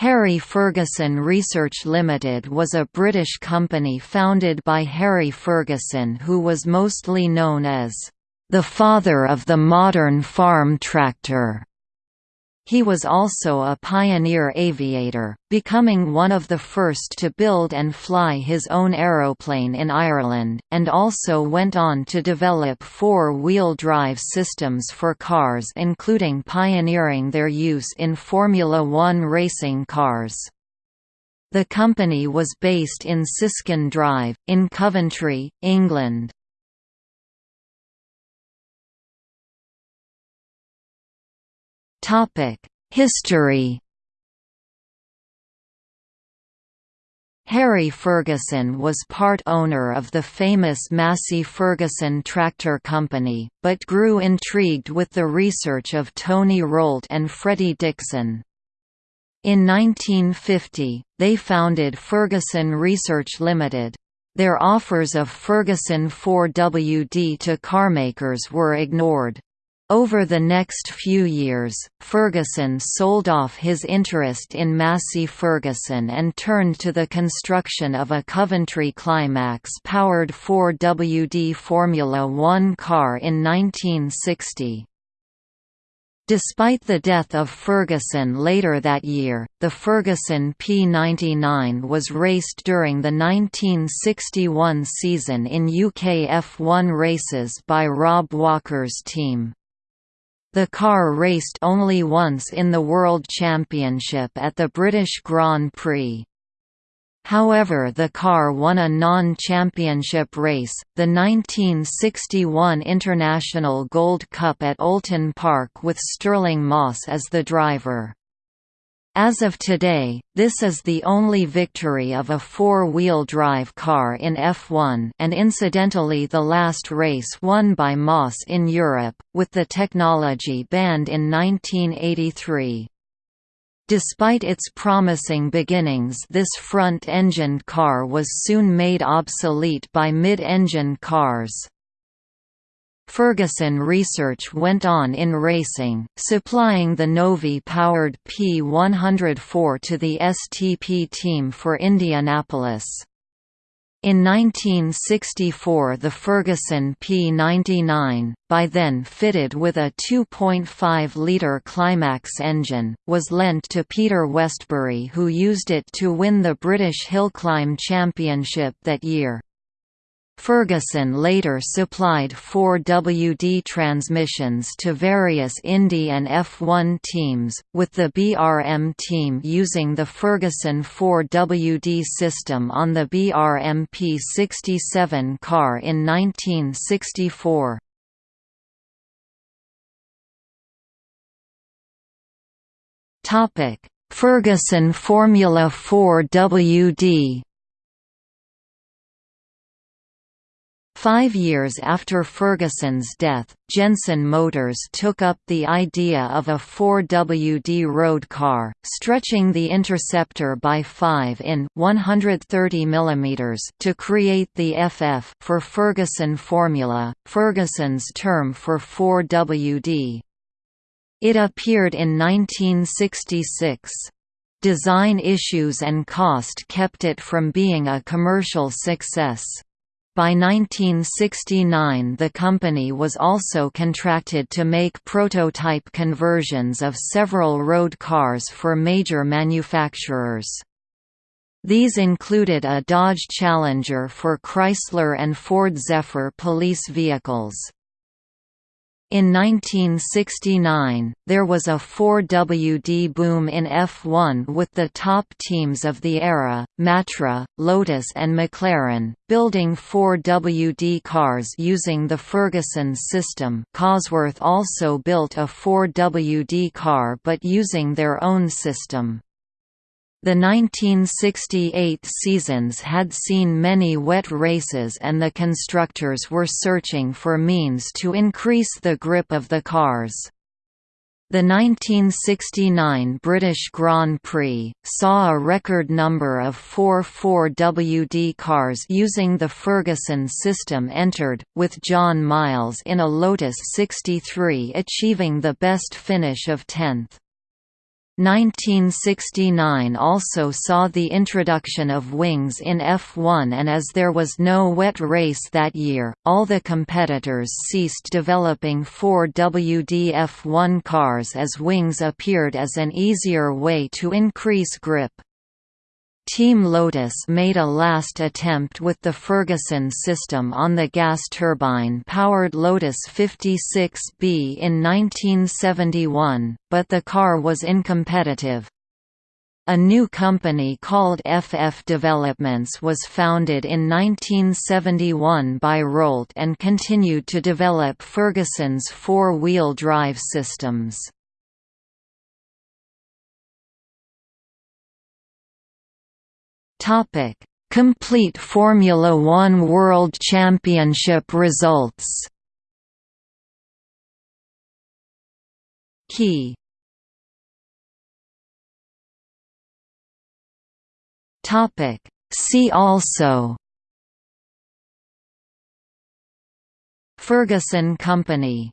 Harry Ferguson Research Limited was a British company founded by Harry Ferguson who was mostly known as the father of the modern farm tractor. He was also a pioneer aviator, becoming one of the first to build and fly his own aeroplane in Ireland, and also went on to develop four-wheel drive systems for cars including pioneering their use in Formula One racing cars. The company was based in Siskin Drive, in Coventry, England. History Harry Ferguson was part owner of the famous Massey Ferguson Tractor Company, but grew intrigued with the research of Tony Rolt and Freddie Dixon. In 1950, they founded Ferguson Research Limited. Their offers of Ferguson 4WD to carmakers were ignored. Over the next few years, Ferguson sold off his interest in Massey Ferguson and turned to the construction of a Coventry Climax-powered 4WD Formula One car in 1960. Despite the death of Ferguson later that year, the Ferguson P99 was raced during the 1961 season in UK F1 races by Rob Walker's team. The car raced only once in the World Championship at the British Grand Prix. However the car won a non-championship race, the 1961 International Gold Cup at Oulton Park with Stirling Moss as the driver. As of today, this is the only victory of a four-wheel drive car in F1 and incidentally the last race won by Moss in Europe, with the technology banned in 1983. Despite its promising beginnings this front-engined car was soon made obsolete by mid-engine cars. Ferguson research went on in racing, supplying the Novi-powered P104 to the STP team for Indianapolis. In 1964 the Ferguson P99, by then fitted with a 2.5-litre Climax engine, was lent to Peter Westbury who used it to win the British Hillclimb Championship that year. Ferguson later supplied 4WD transmissions to various Indy and F1 teams, with the BRM team using the Ferguson 4WD system on the BRM P67 car in 1964. Ferguson Formula 4 Five years after Ferguson's death, Jensen Motors took up the idea of a 4WD road car, stretching the Interceptor by 5 in 130 mm to create the FF for Ferguson Formula, Ferguson's term for 4WD. It appeared in 1966. Design issues and cost kept it from being a commercial success. By 1969 the company was also contracted to make prototype conversions of several road cars for major manufacturers. These included a Dodge Challenger for Chrysler and Ford Zephyr police vehicles. In 1969, there was a 4WD boom in F1 with the top teams of the era, Matra, Lotus and McLaren, building 4WD cars using the Ferguson system Cosworth also built a 4WD car but using their own system. The 1968 seasons had seen many wet races and the constructors were searching for means to increase the grip of the cars. The 1969 British Grand Prix, saw a record number of 4-4WD cars using the Ferguson system entered, with John Miles in a Lotus 63 achieving the best finish of 10th. 1969 also saw the introduction of wings in F1 and as there was no wet race that year, all the competitors ceased developing 4WD F1 cars as wings appeared as an easier way to increase grip. Team Lotus made a last attempt with the Ferguson system on the gas turbine-powered Lotus 56B in 1971, but the car was incompetitive. A new company called FF Developments was founded in 1971 by Rolt and continued to develop Ferguson's four-wheel drive systems. Topic: Complete Formula 1 World Championship results. Key. Topic. See also. Ferguson Company